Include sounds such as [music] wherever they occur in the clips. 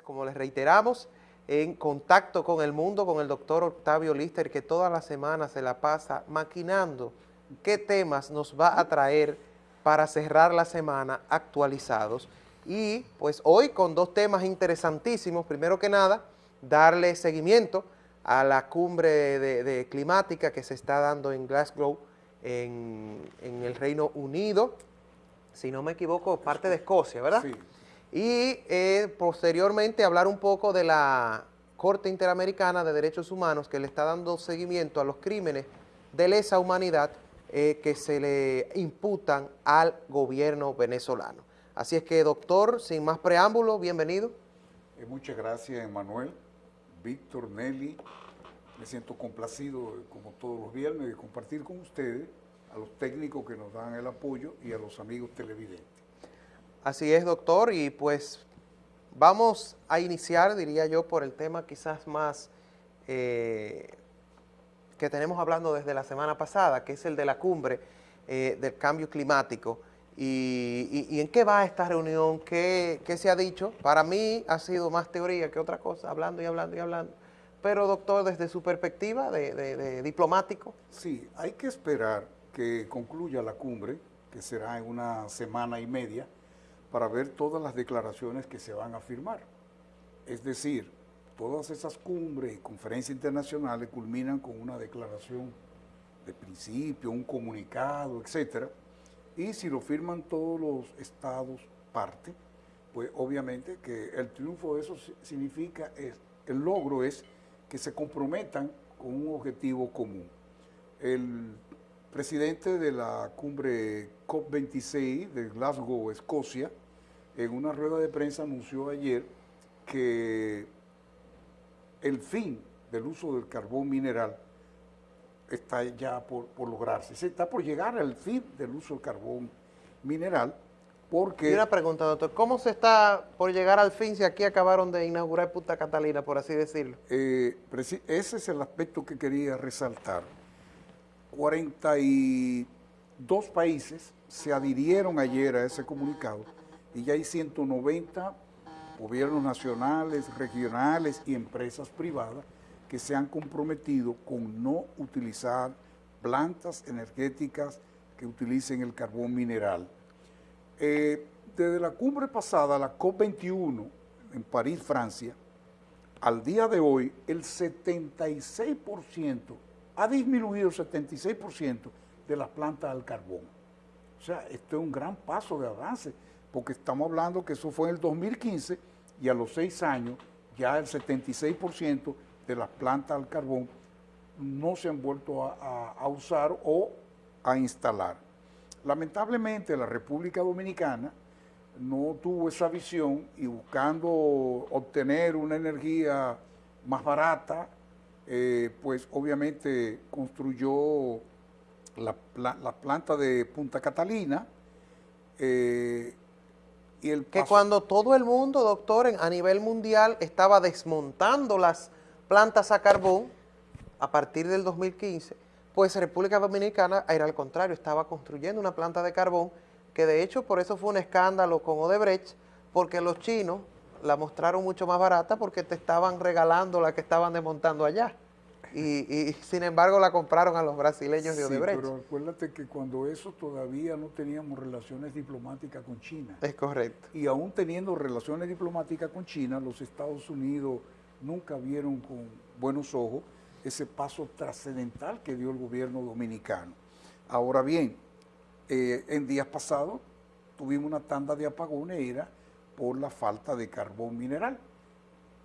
Como les reiteramos, en contacto con el mundo, con el doctor Octavio Lister, que toda la semana se la pasa maquinando qué temas nos va a traer para cerrar la semana actualizados. Y pues hoy con dos temas interesantísimos. Primero que nada, darle seguimiento a la cumbre de, climática que se está dando en Glasgow, en, en, el Reino Unido, si no me equivoco, parte de Escocia, ¿verdad? Sí y eh, posteriormente hablar un poco de la Corte Interamericana de Derechos Humanos que le está dando seguimiento a los crímenes de lesa humanidad eh, que se le imputan al gobierno venezolano. Así es que, doctor, sin más preámbulo, bienvenido. Eh, muchas gracias, Emanuel, Víctor, Nelly. Me siento complacido, como todos los viernes, de compartir con ustedes, a los técnicos que nos dan el apoyo y a los amigos televidentes. Así es, doctor, y pues vamos a iniciar, diría yo, por el tema quizás más eh, que tenemos hablando desde la semana pasada, que es el de la cumbre eh, del cambio climático. Y, en qué va esta reunión? ¿Qué, se ha dicho? Para mí ha sido más teoría que otra cosa, hablando y hablando y hablando. Pero, doctor, desde su perspectiva de diplomático. Sí, hay que esperar que concluya la cumbre, que será en una semana y media, para ver todas las declaraciones que se van a firmar. Es decir, todas esas cumbres y conferencias internacionales culminan con una declaración de principio, un comunicado, etcétera, y si lo firman todos los estados parte, pues obviamente que el triunfo de eso significa, es, el logro es que se comprometan con un objetivo común. El presidente de la cumbre COP26 de Glasgow, Escocia, en una rueda de prensa anunció ayer que el fin del uso del carbón mineral está ya por, lograrse. Se está por llegar al fin del uso del carbón mineral porque... Y una pregunta, doctor, ¿cómo se está por llegar al fin si aquí acabaron de inaugurar Punta Catalina, por así decirlo? Eh, ese es el aspecto que quería resaltar. 42 países se adhirieron ayer a ese comunicado y ya hay 190 gobiernos nacionales, regionales y empresas privadas que se han comprometido con no utilizar plantas energéticas que utilicen el carbón mineral. Eh, desde la cumbre pasada, la COP21 en París, Francia, al día de hoy el 76%, ha disminuido el 76% de las plantas al carbón. O sea, esto es un gran paso de avance porque estamos hablando que eso fue en el 2015 y a los seis años ya el 76% de las plantas al carbón no se han vuelto a, usar o a instalar. Lamentablemente la República Dominicana no tuvo esa visión y buscando obtener una energía más barata, eh, pues obviamente construyó la, planta de Punta Catalina, eh, que cuando todo el mundo, doctor, a nivel mundial estaba desmontando las plantas a carbón a partir del 2015, pues República Dominicana era al contrario, estaba construyendo una planta de carbón que de hecho por eso fue un escándalo con Odebrecht, porque los chinos la mostraron mucho más barata porque te estaban regalando la que estaban desmontando allá. Y, sin embargo la compraron a los brasileños de Odebrecht. pero acuérdate que cuando eso todavía no teníamos relaciones diplomáticas con China. Es correcto. Y aún teniendo relaciones diplomáticas con China, los Estados Unidos nunca vieron con buenos ojos ese paso trascendental que dio el gobierno dominicano. Ahora bien, eh, en días pasados tuvimos una tanda de apagones era por la falta de carbón mineral.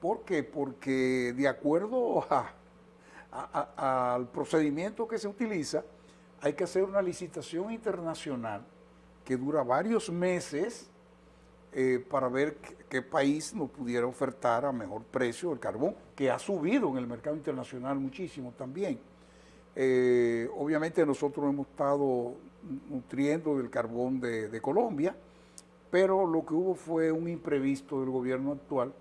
¿Por qué? Porque de acuerdo a al procedimiento que se utiliza, hay que hacer una licitación internacional que dura varios meses eh, para ver qué, país nos pudiera ofertar a mejor precio el carbón, que ha subido en el mercado internacional muchísimo también. Eh, obviamente nosotros hemos estado nutriendo del carbón de, de Colombia, pero lo que hubo fue un imprevisto del gobierno actual,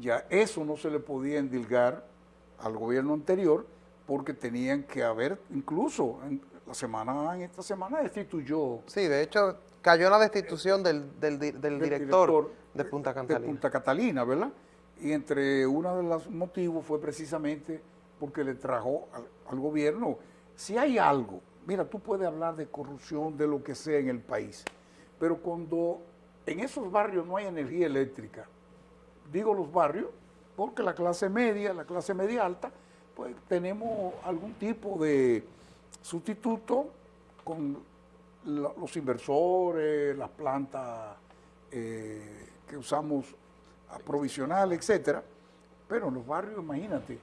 ya eso no se le podía endilgar al gobierno anterior porque tenían que haber, incluso en la semana, en esta semana destituyó. Sí, de hecho cayó la destitución del, del, director, de Punta Catalina. De Punta Catalina, ¿verdad? Y entre uno de los motivos fue precisamente porque le trajo al, al gobierno, si hay algo, mira, tú puedes hablar de corrupción, de lo que sea en el país, pero cuando en esos barrios no hay energía eléctrica, digo los barrios, porque la clase media, la clase media alta, pues tenemos algún tipo de sustituto con los inversores, las plantas eh, que usamos aprovisionales, etcétera, pero en los barrios, imagínate,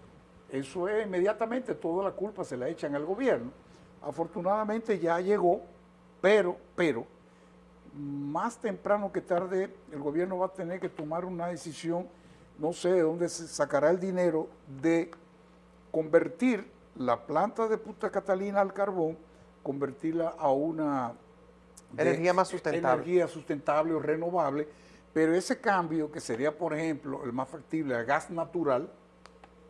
eso es inmediatamente, toda la culpa se la echan al gobierno. Afortunadamente ya llegó, pero, pero, más temprano que tarde el gobierno va a tener que tomar una decisión, no sé de dónde se sacará el dinero, de convertir la planta de Punta Catalina al carbón, convertirla a una energía más sustentable. Energía sustentable o renovable, pero ese cambio que sería, por ejemplo, el más factible a gas natural,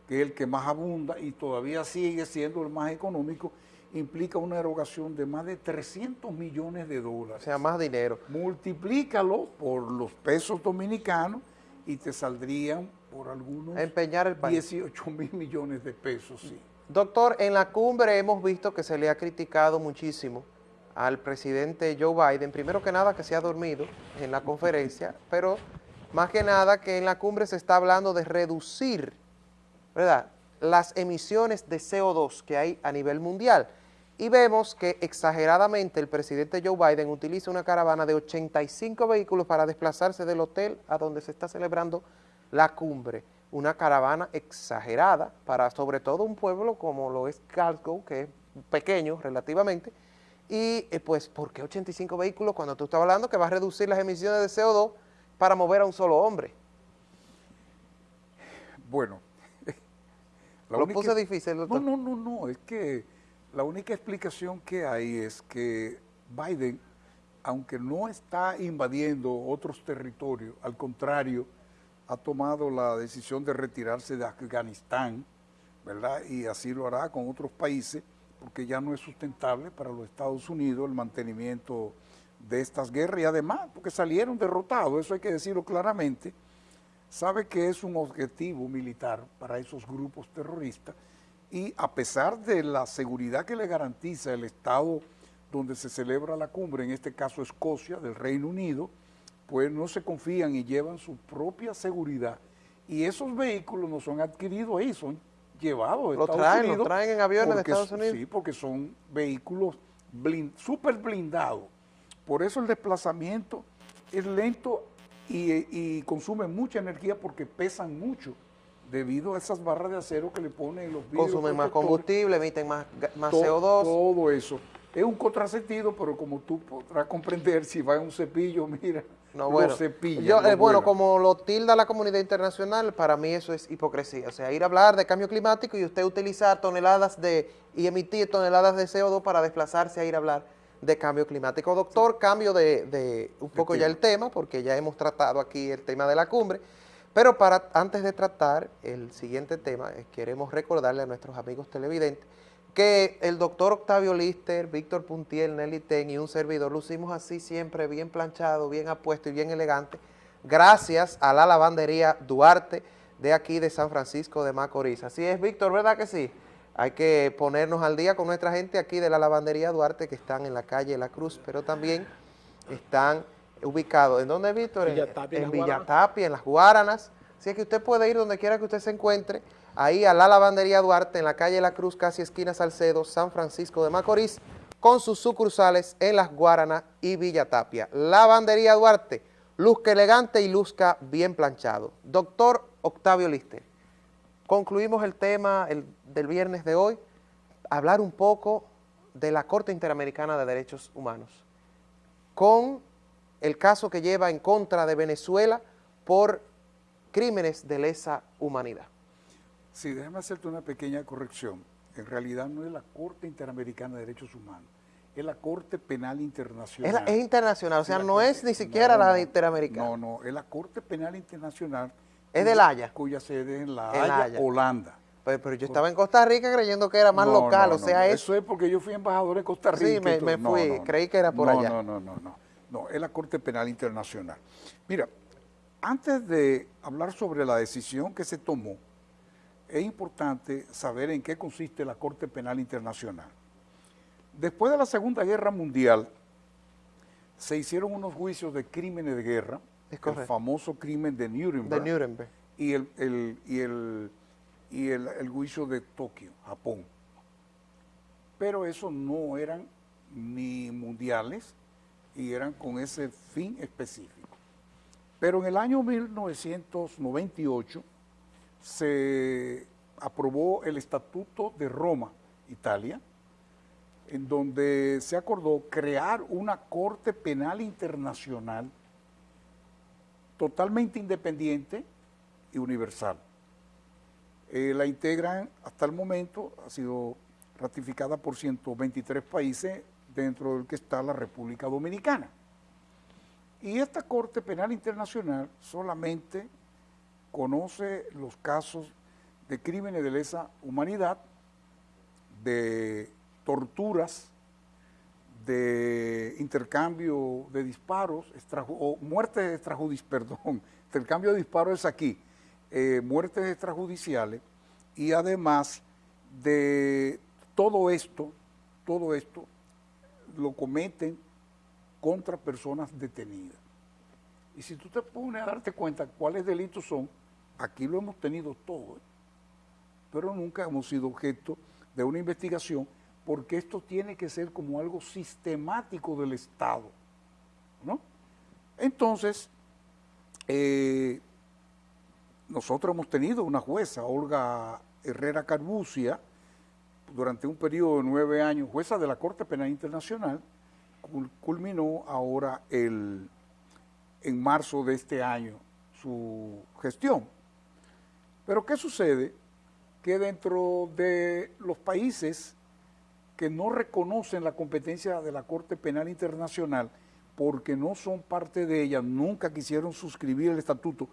que es el que más abunda y todavía sigue siendo el más económico, implica una erogación de más de 300 millones de dólares. O sea, más dinero. Multiplícalo por los pesos dominicanos y te saldrían por algunos empeñar el 18 mil millones de pesos, sí. Doctor, en la cumbre hemos visto que se le ha criticado muchísimo al presidente Joe Biden, primero que nada que se ha dormido en la conferencia, pero más que nada que en la cumbre se está hablando de reducir, ¿verdad?, las emisiones de CO2 que hay a nivel mundial. Y vemos que exageradamente el presidente Joe Biden utiliza una caravana de 85 vehículos para desplazarse del hotel a donde se está celebrando la cumbre. Una caravana exagerada para sobre todo un pueblo como lo es Glasgow, que es pequeño relativamente, y eh, pues, ¿por qué 85 vehículos cuando tú estás hablando que va a reducir las emisiones de CO2 para mover a un solo hombre? Bueno. [laughs] Lo puse difícil, doctor. No, no, no, no, es que la única explicación que hay es que Biden, aunque no está invadiendo otros territorios, al contrario, ha tomado la decisión de retirarse de Afganistán, ¿verdad? Y así lo hará con otros países, porque ya no es sustentable para los Estados Unidos el mantenimiento de estas guerras y además porque salieron derrotados, eso hay que decirlo claramente, sabe que es un objetivo militar para esos grupos terroristas y a pesar de la seguridad que le garantiza el Estado donde se celebra la cumbre, en este caso Escocia, del Reino Unido, pues no se confían y llevan su propia seguridad. Y esos vehículos no son adquiridos ahí, son llevados a Estados Unidos. traen en aviones de Estados Unidos. Sí, porque son vehículos súper blindados. Por eso el desplazamiento es lento y, consume mucha energía porque pesan mucho debido a esas barras de acero que le ponen los vidrios. Consumen más combustible, emiten más, más CO2. Todo eso. Es un contrasentido, pero como tú podrás comprender, si va en un cepillo, [laughs] mira, no, bueno, yo, eh, bueno, como lo tilda la comunidad internacional, para mí eso es hipocresía. O sea, ir a hablar de cambio climático y usted utilizar toneladas de, y emitir toneladas de CO2 para desplazarse a ir a hablar de cambio climático. Doctor, cambio de, un poco ya el tema, porque ya hemos tratado aquí el tema de la cumbre, pero para antes de tratar el siguiente tema, eh, queremos recordarle a nuestros amigos televidentes que el doctor Octavio Lister, Víctor Puntiel, Nelly Ten y un servidor lucimos así siempre bien planchado, bien apuesto y bien elegante, gracias a la lavandería Duarte de aquí de San Francisco de Macorís. Así es, Víctor, ¿verdad que sí? Hay que ponernos al día con nuestra gente aquí de la lavandería Duarte que están en la calle La Cruz, pero también están ubicados, ¿en dónde, Víctor? en, en Villatapia, en las Guaranas. Así que usted puede ir donde quiera que usted se encuentre, ahí a la lavandería Duarte, en la calle La Cruz, casi esquina Salcedo, San Francisco de Macorís, con sus sucursales en Las Guaranas y Villa Tapia. Lavandería Duarte, luzca elegante y luzca bien planchado. Doctor Octavio Lister, concluimos el tema del viernes de hoy, hablar un poco de la Corte Interamericana de Derechos Humanos, con el caso que lleva en contra de Venezuela por crímenes de lesa humanidad. Sí, déjame hacerte una pequeña corrección. En realidad no es la Corte Interamericana de Derechos Humanos, es la Corte Penal Internacional. Es, internacional, o sea, no es ni siquiera la Interamericana. No, no, es la Corte Penal Internacional. ¿Es de La Haya? Cuya sede es en La Haya, Holanda. Pero, yo estaba en Costa Rica creyendo que era más local, o sea, es... Eso es porque yo fui embajador en Costa Rica. Sí, me, fui, creí que era por allá. No, no, no, no, no, es la Corte Penal Internacional. Mira, antes de hablar sobre la decisión que se tomó, es importante saber en qué consiste la Corte Penal Internacional. Después de la Segunda Guerra Mundial, se hicieron unos juicios de crímenes de guerra, el famoso crimen de Nuremberg, y, el, y, el, y el, juicio de Tokio, Japón. Pero esos no eran ni mundiales y eran con ese fin específico. Pero en el año 1998 se aprobó el Estatuto de Roma, Italia, en donde se acordó crear una Corte Penal Internacional totalmente independiente y universal. Eh, la integran hasta el momento, ha sido ratificada por 123 países, dentro del que está la República Dominicana. Y esta Corte Penal Internacional solamente conoce los casos de crímenes de lesa humanidad, de torturas, de intercambio de disparos, o muertes extrajudiciales, [laughs] perdón, intercambio de disparos es aquí, eh, muertes extrajudiciales y además de todo esto, todo esto lo cometen contra personas detenidas. Y si tú te pones a darte cuenta cuáles delitos son, aquí lo hemos tenido todo, ¿eh? pero nunca hemos sido objeto de una investigación porque esto tiene que ser como algo sistemático del Estado. ¿no? Entonces, eh, nosotros hemos tenido una jueza, Olga Herrera Carbucia, durante un periodo de nueve años, jueza de la Corte Penal Internacional, culminó ahora el, en marzo de este año su gestión. Pero ¿qué sucede? Que dentro de los países que no reconocen la competencia de la Corte Penal Internacional, porque no son parte de ella, nunca quisieron suscribir el estatuto,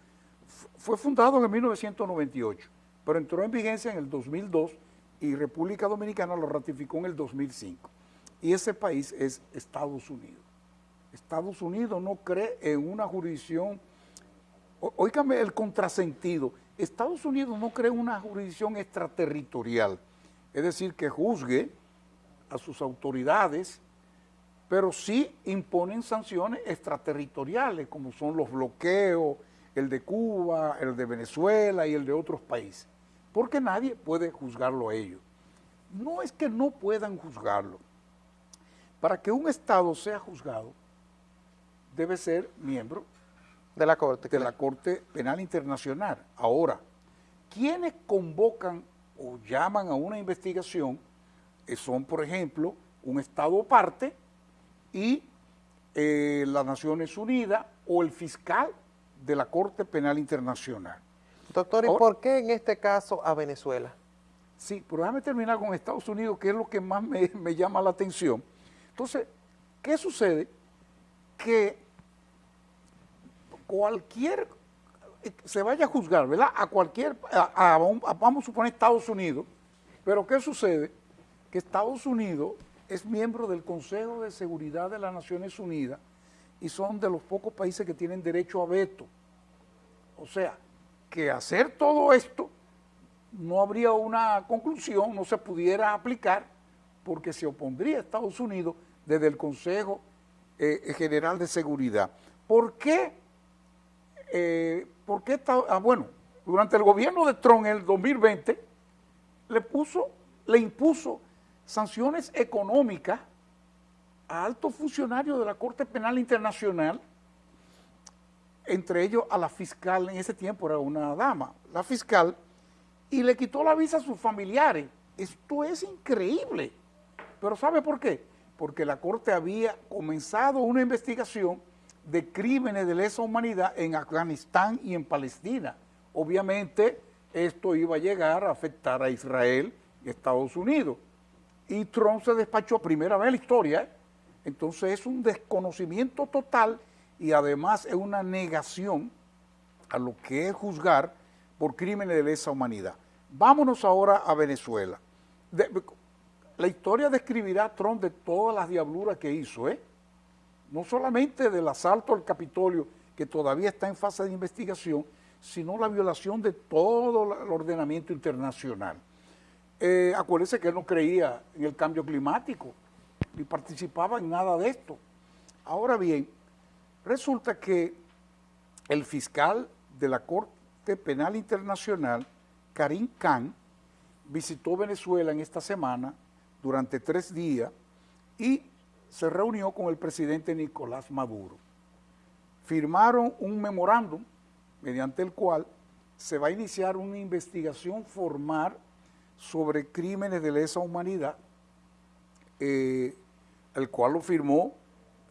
fue fundado en 1998, pero entró en vigencia en el 2002 y República Dominicana lo ratificó en el 2005. Y ese país es Estados Unidos. Estados Unidos no cree en una jurisdicción, oígame el contrasentido, Estados Unidos no cree en una jurisdicción extraterritorial, es decir, que juzgue a sus autoridades, pero sí imponen sanciones extraterritoriales, como son los bloqueos, el de Cuba, el de Venezuela y el de otros países porque nadie puede juzgarlo a ellos. No es que no puedan juzgarlo. Para que un Estado sea juzgado, debe ser miembro de la Corte, de la Corte Penal Internacional. Ahora, quienes convocan o llaman a una investigación son, por ejemplo, un Estado parte y eh, las Naciones Unidas o el fiscal de la Corte Penal Internacional. Doctor, ¿y por qué en este caso a Venezuela? Sí, pero déjame terminar con Estados Unidos, que es lo que más me, llama la atención. Entonces, ¿qué sucede? Que cualquier, se vaya a juzgar, ¿verdad? A cualquier, vamos a suponer Estados Unidos, pero ¿qué sucede? Que Estados Unidos es miembro del Consejo de Seguridad de las Naciones Unidas y son de los pocos países que tienen derecho a veto. O sea, que hacer todo esto no habría una conclusión, no se pudiera aplicar, porque se opondría a Estados Unidos desde el Consejo eh, General de Seguridad. ¿Por qué? Eh, ¿Por qué ah, bueno, durante el gobierno de Trump en el 2020 le puso, le impuso sanciones económicas a altos funcionarios de la Corte Penal Internacional entre ellos a la fiscal, en ese tiempo era una dama, la fiscal, y le quitó la visa a sus familiares. Esto es increíble. Pero ¿sabe por qué? Porque la Corte había comenzado una investigación de crímenes de lesa humanidad en Afganistán y en Palestina. Obviamente esto iba a llegar a afectar a Israel y Estados Unidos. Y Trump se despachó primera vez en la historia. Entonces es un desconocimiento total y además es una negación a lo que es juzgar por crímenes de lesa humanidad. Vámonos ahora a Venezuela. la historia describirá a Trump de todas las diabluras que hizo, ¿eh? no solamente del asalto al Capitolio, que todavía está en fase de investigación, sino la violación de todo el ordenamiento internacional. Eh, acuérdense que él no creía en el cambio climático, ni participaba en nada de esto. Ahora bien, resulta que el fiscal de la Corte Penal Internacional, Karim Khan, visitó Venezuela en esta semana durante tres días y se reunió con el presidente Nicolás Maduro. Firmaron un memorándum mediante el cual se va a iniciar una investigación formal sobre crímenes de lesa humanidad, eh, el cual lo firmó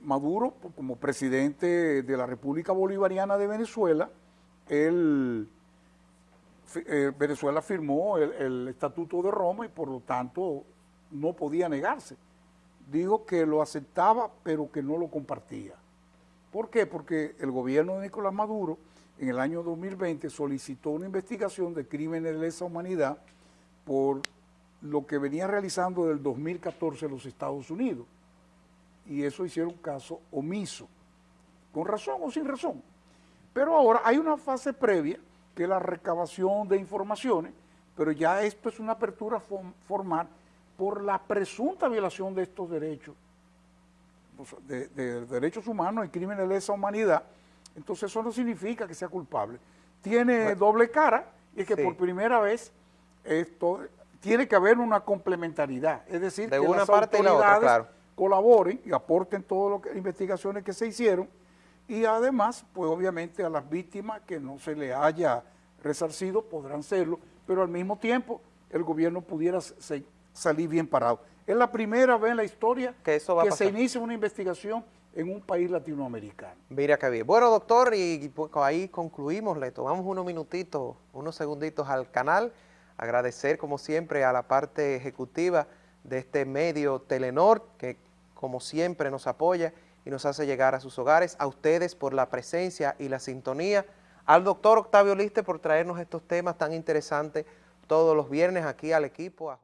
Maduro como presidente de la República Bolivariana de Venezuela. Eh, Venezuela firmó el, Estatuto de Roma y por lo tanto no podía negarse. Dijo que lo aceptaba pero que no lo compartía. ¿Por qué? Porque el gobierno de Nicolás Maduro en el año 2020 solicitó una investigación de crímenes de lesa humanidad por lo que venía realizando del 2014 los Estados Unidos. Y eso hicieron caso omiso, con razón o sin razón. Pero ahora hay una fase previa, que es la recabación de informaciones, pero ya esto es una apertura formal por la presunta violación de estos derechos, de, derechos humanos y crímenes de lesa humanidad. Entonces eso no significa que sea culpable. Tiene doble cara y es que por primera vez esto tiene que haber una complementariedad, es decir, de que una las parte autoridades colaboren y aporten todas las investigaciones que se hicieron y además, pues obviamente a las víctimas que no se le haya resarcido podrán serlo, pero al mismo tiempo el gobierno pudiera salir bien parado. Es la primera vez en la historia que, se inicia una investigación en un país latinoamericano. Mira qué bien. Bueno, doctor, y pues, ahí concluimos, le tomamos unos minutitos, unos segunditos al canal agradecer como siempre a la parte ejecutiva de este medio Telenor, que como siempre nos apoya y nos hace llegar a sus hogares, a ustedes por la presencia y la sintonía, al doctor Octavio Liste por traernos estos temas tan interesantes todos los viernes aquí al equipo.